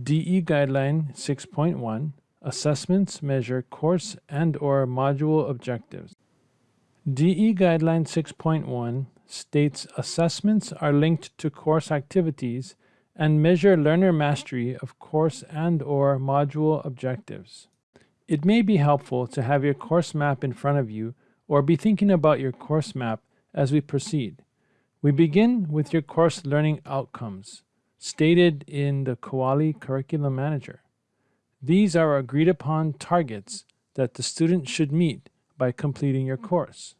DE Guideline 6.1 Assessments measure course and or module objectives. DE Guideline 6.1 states assessments are linked to course activities and measure learner mastery of course and or module objectives. It may be helpful to have your course map in front of you or be thinking about your course map as we proceed. We begin with your course learning outcomes, stated in the Kuali Curriculum Manager. These are agreed upon targets that the student should meet by completing your course.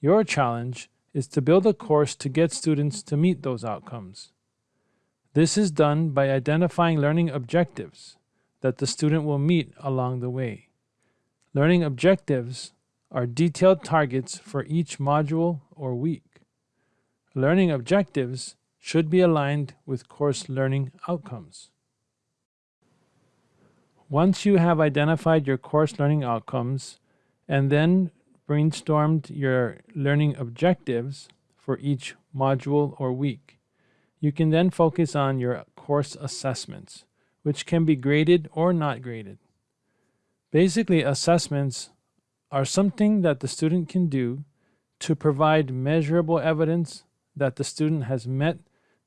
Your challenge is to build a course to get students to meet those outcomes. This is done by identifying learning objectives that the student will meet along the way. Learning objectives are detailed targets for each module or week. Learning objectives should be aligned with course learning outcomes. Once you have identified your course learning outcomes and then brainstormed your learning objectives for each module or week, you can then focus on your course assessments, which can be graded or not graded. Basically, assessments are something that the student can do to provide measurable evidence that the student has met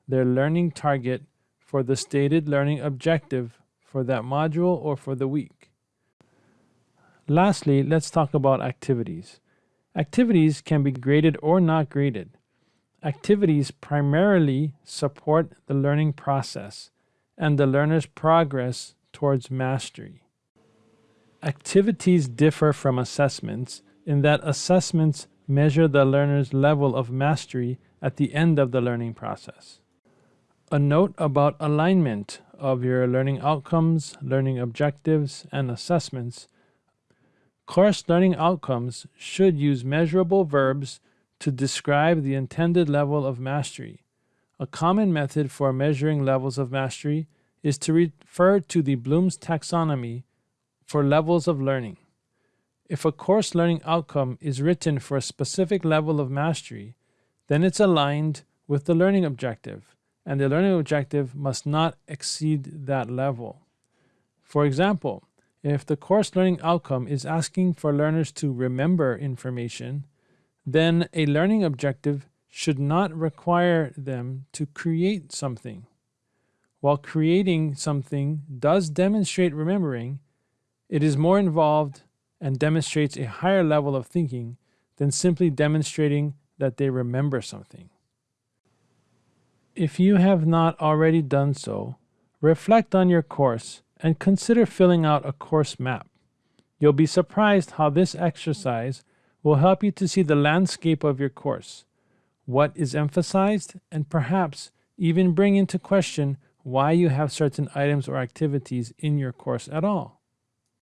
their learning target for the stated learning objective for that module or for the week. Lastly, let's talk about activities. Activities can be graded or not graded. Activities primarily support the learning process and the learner's progress towards mastery. Activities differ from assessments in that assessments measure the learner's level of mastery at the end of the learning process. A note about alignment of your learning outcomes, learning objectives, and assessments. Course learning outcomes should use measurable verbs to describe the intended level of mastery. A common method for measuring levels of mastery is to refer to the Bloom's taxonomy for levels of learning. If a course learning outcome is written for a specific level of mastery, then it's aligned with the learning objective, and the learning objective must not exceed that level. For example, if the course learning outcome is asking for learners to remember information, then a learning objective should not require them to create something. While creating something does demonstrate remembering, it is more involved and demonstrates a higher level of thinking than simply demonstrating that they remember something. If you have not already done so, reflect on your course and consider filling out a course map. You'll be surprised how this exercise will help you to see the landscape of your course, what is emphasized, and perhaps even bring into question why you have certain items or activities in your course at all.